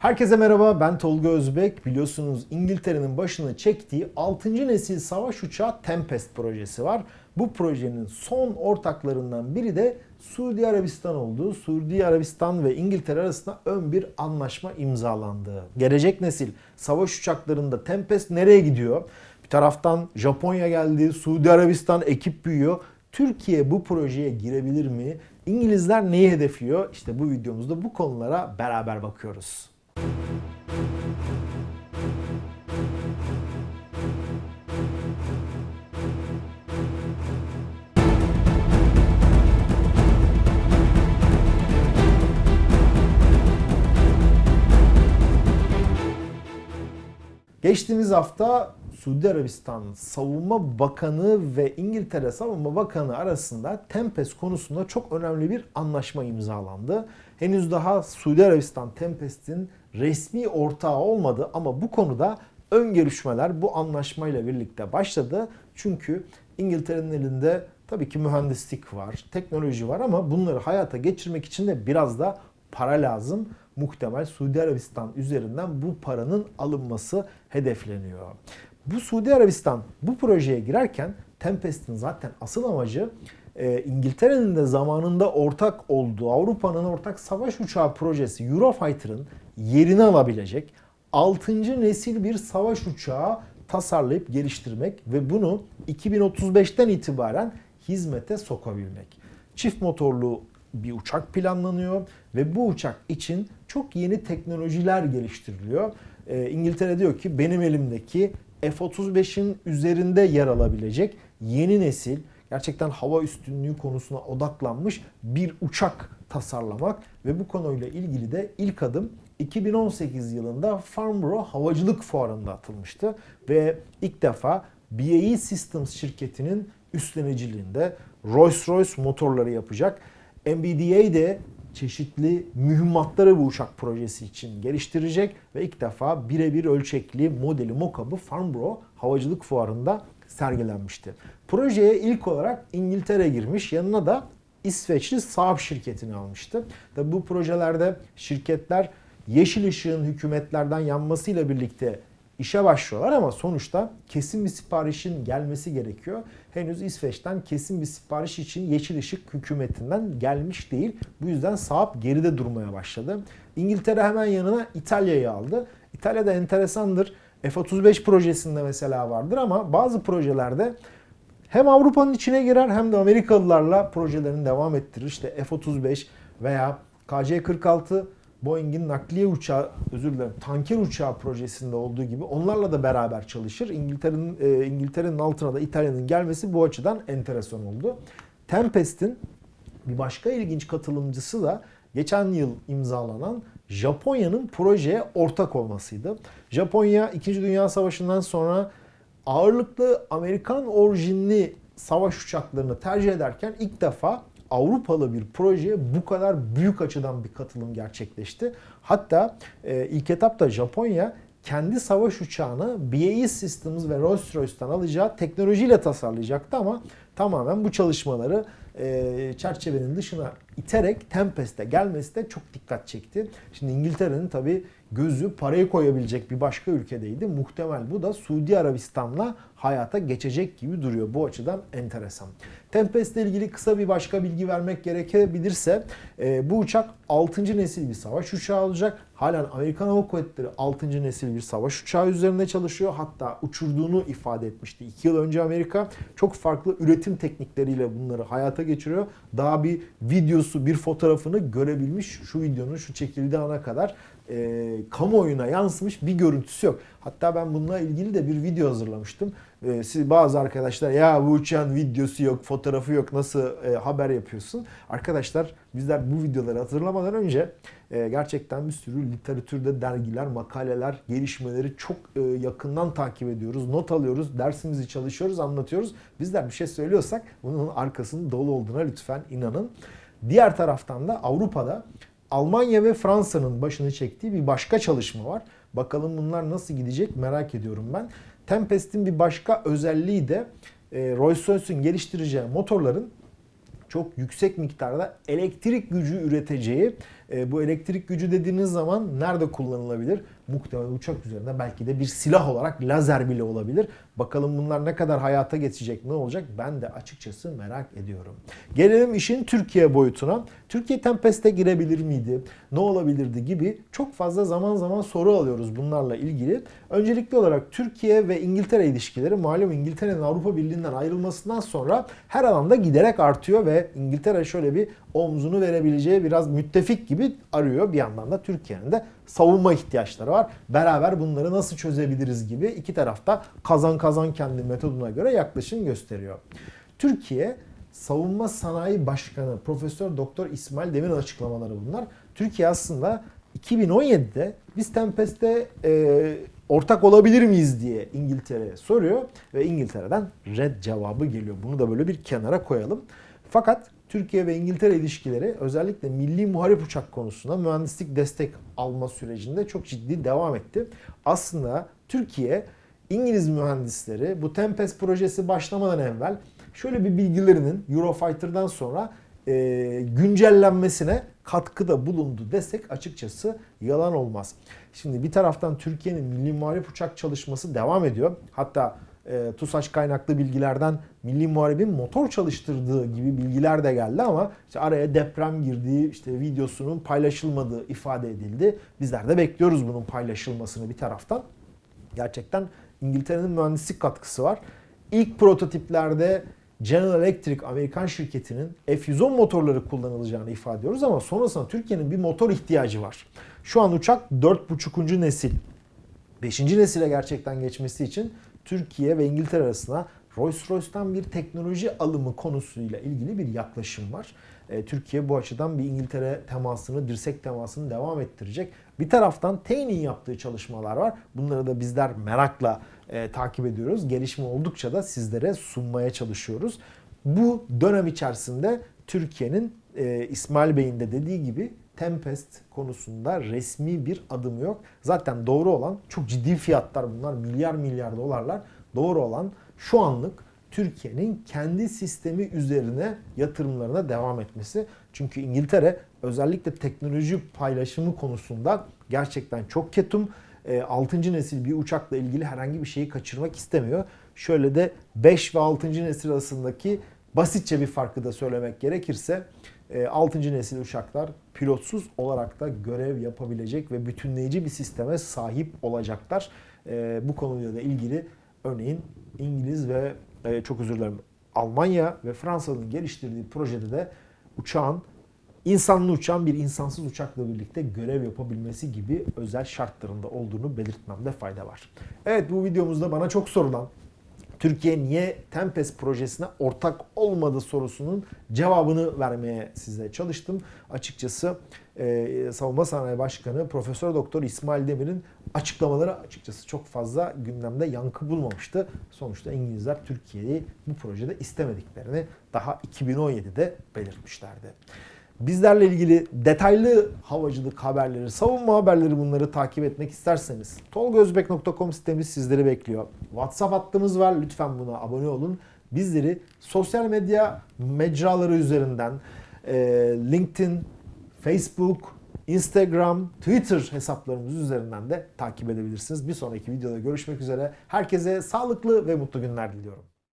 Herkese merhaba ben Tolga Özbek. Biliyorsunuz İngiltere'nin başını çektiği 6. nesil savaş uçağı Tempest projesi var. Bu projenin son ortaklarından biri de Suudi Arabistan oldu. Suudi Arabistan ve İngiltere arasında ön bir anlaşma imzalandı. Gelecek nesil savaş uçaklarında Tempest nereye gidiyor? Bir taraftan Japonya geldi, Suudi Arabistan ekip büyüyor. Türkiye bu projeye girebilir mi? İngilizler neyi hedefliyor? İşte bu videomuzda bu konulara beraber bakıyoruz. Geçtiğimiz hafta Suudi Arabistan Savunma Bakanı ve İngiltere Savunma Bakanı arasında Tempest konusunda çok önemli bir anlaşma imzalandı. Henüz daha Suudi Arabistan Tempest'in resmi ortağı olmadı ama bu konuda ön görüşmeler bu anlaşmayla birlikte başladı. Çünkü İngiltere'nin elinde tabii ki mühendislik var, teknoloji var ama bunları hayata geçirmek için de biraz da para lazım. Muhtemel Suudi Arabistan üzerinden bu paranın alınması hedefleniyor. Bu Suudi Arabistan bu projeye girerken Tempest'in zaten asıl amacı e, İngiltere'nin de zamanında ortak olduğu Avrupa'nın ortak savaş uçağı projesi Eurofighter'ın yerini alabilecek 6. nesil bir savaş uçağı tasarlayıp geliştirmek ve bunu 2035'ten itibaren hizmete sokabilmek. Çift motorlu bir uçak planlanıyor ve bu uçak için çok yeni teknolojiler geliştiriliyor. Ee, İngiltere diyor ki benim elimdeki F-35'in üzerinde yer alabilecek yeni nesil gerçekten hava üstünlüğü konusuna odaklanmış bir uçak tasarlamak ve bu konuyla ilgili de ilk adım 2018 yılında Farnborough Havacılık Fuarı'nda atılmıştı ve ilk defa BAE Systems şirketinin üstleniciliğinde Rolls-Royce motorları yapacak. MBDA de çeşitli mühimmatları bu uçak projesi için geliştirecek ve ilk defa birebir ölçekli modeli mockup'ı Farnborough Havacılık Fuarı'nda sergilenmişti. Projeye ilk olarak İngiltere girmiş, yanına da İsveçli Saab şirketini almıştı. Tabi bu projelerde şirketler yeşil ışığın hükümetlerden yanmasıyla birlikte işe başlıyorlar ama sonuçta kesin bir siparişin gelmesi gerekiyor. Henüz İsveç'ten kesin bir sipariş için yeşil ışık hükümetinden gelmiş değil. Bu yüzden Saab geride durmaya başladı. İngiltere hemen yanına İtalya'yı aldı. İtalya'da enteresandır. F-35 projesinde mesela vardır ama bazı projelerde hem Avrupa'nın içine girer hem de Amerikalılarla projelerini devam ettirir. İşte F-35 veya KC-46 Boeing'in nakliye uçağı, özür dilerim, tanker uçağı projesinde olduğu gibi onlarla da beraber çalışır. İngiltere'nin e, İngiltere'nin altına da İtalya'nın gelmesi bu açıdan enteresan oldu. Tempest'in bir başka ilginç katılımcısı da geçen yıl imzalanan Japonya'nın projeye ortak olmasıydı. Japonya 2. Dünya Savaşı'ndan sonra ağırlıklı Amerikan orijinli savaş uçaklarını tercih ederken ilk defa Avrupalı bir projeye bu kadar büyük açıdan bir katılım gerçekleşti. Hatta e, ilk etapta Japonya kendi savaş uçağını BAE Systems ve Rolls-Royce'tan alacağı teknolojiyle tasarlayacaktı ama tamamen bu çalışmaları e, çerçevenin dışına iterek Tempest'e gelmesi de çok dikkat çekti. Şimdi İngiltere'nin tabi gözü parayı koyabilecek bir başka ülkedeydi. Muhtemel bu da Suudi Arabistan'la hayata geçecek gibi duruyor. Bu açıdan enteresan. Tempest ile ilgili kısa bir başka bilgi vermek gerekebilirse e, bu uçak 6. nesil bir savaş uçağı olacak. Halen Amerikan Hava Kuvvetleri 6. nesil bir savaş uçağı üzerinde çalışıyor. Hatta uçurduğunu ifade etmişti. 2 yıl önce Amerika çok farklı üretim teknikleriyle bunları hayata geçiriyor. Daha bir videosu, bir fotoğrafını görebilmiş. Şu videonun şu çekildiği ana kadar e, kamuoyuna yansımış bir görüntüsü yok. Hatta ben bununla ilgili de bir video hazırlamıştım. E, siz bazı arkadaşlar ya bu uçağın videosu yok, fotoğrafı yok nasıl e, haber yapıyorsun? Arkadaşlar bizler bu videoları hazırlamadan önce e, gerçekten bir sürü literatürde dergiler, makaleler, gelişmeleri çok e, yakından takip ediyoruz. Not alıyoruz, dersimizi çalışıyoruz, anlatıyoruz. Bizler bir şey söylüyorsak bunun arkasının dolu olduğuna lütfen inanın. Diğer taraftan da Avrupa'da Almanya ve Fransa'nın başını çektiği bir başka çalışma var. Bakalım bunlar nasıl gidecek merak ediyorum ben. Tempest'in bir başka özelliği de e, Rolls-Royce'un geliştireceği motorların çok yüksek miktarda elektrik gücü üreteceği E, bu elektrik gücü dediğiniz zaman nerede kullanılabilir? Muhtemelen uçak üzerinde belki de bir silah olarak lazer bile olabilir. Bakalım bunlar ne kadar hayata geçecek, ne olacak? Ben de açıkçası merak ediyorum. Gelelim işin Türkiye boyutuna. Türkiye Tempest'e girebilir miydi? Ne olabilirdi gibi çok fazla zaman zaman soru alıyoruz bunlarla ilgili. Öncelikli olarak Türkiye ve İngiltere ilişkileri malum İngiltere'nin Avrupa Birliği'nden ayrılmasından sonra her alanda giderek artıyor ve İngiltere şöyle bir omzunu verebileceği biraz müttefik gibi arıyor. Bir yandan da Türkiye'nin de savunma ihtiyaçları var. Beraber bunları nasıl çözebiliriz gibi iki tarafta kazan kazan kendi metoduna göre yaklaşım gösteriyor. Türkiye Savunma Sanayi Başkanı Profesör Doktor İsmail Demir'in açıklamaları bunlar. Türkiye aslında 2017'de biz Tempest'te e, ortak olabilir miyiz diye İngiltere'ye soruyor ve İngiltere'den red cevabı geliyor. Bunu da böyle bir kenara koyalım. Fakat Türkiye ve İngiltere ilişkileri özellikle milli muharip uçak konusunda mühendislik destek alma sürecinde çok ciddi devam etti. Aslında Türkiye İngiliz mühendisleri bu Tempest projesi başlamadan evvel şöyle bir bilgilerinin Eurofighter'dan sonra e, güncellenmesine katkıda bulundu desek açıkçası yalan olmaz. Şimdi bir taraftan Türkiye'nin milli muharip uçak çalışması devam ediyor. Hatta e, TUSAŞ kaynaklı bilgilerden Milli Muharebin motor çalıştırdığı gibi bilgiler de geldi ama işte araya deprem girdiği, işte videosunun paylaşılmadığı ifade edildi. Bizler de bekliyoruz bunun paylaşılmasını bir taraftan. Gerçekten İngiltere'nin mühendislik katkısı var. İlk prototiplerde General Electric Amerikan şirketinin F-110 motorları kullanılacağını ifade ediyoruz ama sonrasında Türkiye'nin bir motor ihtiyacı var. Şu an uçak 4.5. nesil. 5. nesile gerçekten geçmesi için Türkiye ve İngiltere arasında Rolls-Royce'tan bir teknoloji alımı konusuyla ilgili bir yaklaşım var. E, Türkiye bu açıdan bir İngiltere temasını, dirsek temasını devam ettirecek. Bir taraftan TEİ'nin yaptığı çalışmalar var. Bunları da bizler merakla e, takip ediyoruz. Gelişme oldukça da sizlere sunmaya çalışıyoruz. Bu dönem içerisinde Türkiye'nin e, İsmail Bey'in de dediği gibi Tempest konusunda resmi bir adım yok. Zaten doğru olan çok ciddi fiyatlar bunlar. Milyar milyar dolarlar. Doğru olan şu anlık Türkiye'nin kendi sistemi üzerine yatırımlarına devam etmesi. Çünkü İngiltere özellikle teknoloji paylaşımı konusunda gerçekten çok ketum. 6. E, nesil bir uçakla ilgili herhangi bir şeyi kaçırmak istemiyor. Şöyle de 5 ve 6. nesil arasındaki basitçe bir farkı da söylemek gerekirse 6. E, nesil uçaklar pilotsuz olarak da görev yapabilecek ve bütünleyici bir sisteme sahip olacaklar. E, bu konuyla da ilgili örneğin İngiliz ve çok özür dilerim Almanya ve Fransa'nın geliştirdiği projede de uçağın insanlı uçan bir insansız uçakla birlikte görev yapabilmesi gibi özel şartlarında olduğunu belirtmemde fayda var. Evet bu videomuzda bana çok sorulan Türkiye niye Tempest projesine ortak olmadı sorusunun cevabını vermeye size çalıştım. Açıkçası e, Savunma Sanayi Başkanı Profesör Doktor İsmail Demir'in açıklamaları açıkçası çok fazla gündemde yankı bulmamıştı. Sonuçta İngilizler Türkiye'yi bu projede istemediklerini daha 2017'de belirtmişlerdi. Bizlerle ilgili detaylı havacılık haberleri, savunma haberleri bunları takip etmek isterseniz tolgozbek.com sitemiz sizleri bekliyor. WhatsApp hattımız var. Lütfen buna abone olun. Bizleri sosyal medya mecraları üzerinden e, LinkedIn, Facebook, Instagram, Twitter hesaplarımız üzerinden de takip edebilirsiniz. Bir sonraki videoda görüşmek üzere. Herkese sağlıklı ve mutlu günler diliyorum.